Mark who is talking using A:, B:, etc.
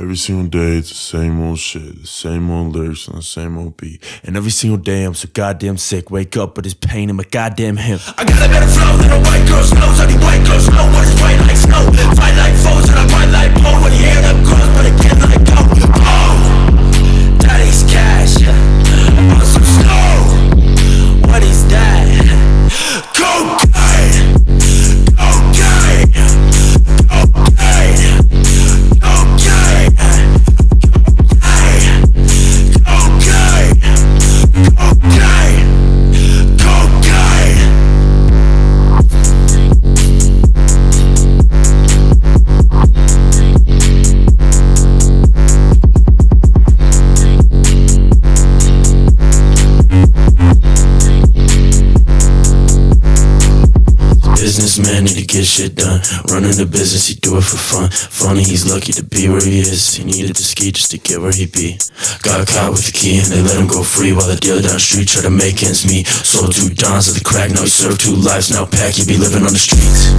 A: Every single day, it's the same old shit, the same old lyrics and the same old beat. And every single day, I'm so goddamn sick. Wake up with this pain in my goddamn hip.
B: I got a better flow than a white girl's nose. Need white girls know what is white like snow. Fight
C: Businessman need to get shit done. Running the business, he do it for fun. Funny, he's lucky to be where he is. He needed to ski just to get where he be. Got caught with the key and they let him go free while the dealer down the street tried to make ends meet. Sold two dons of the crack, now he served two lives. Now pack, he be living on the streets.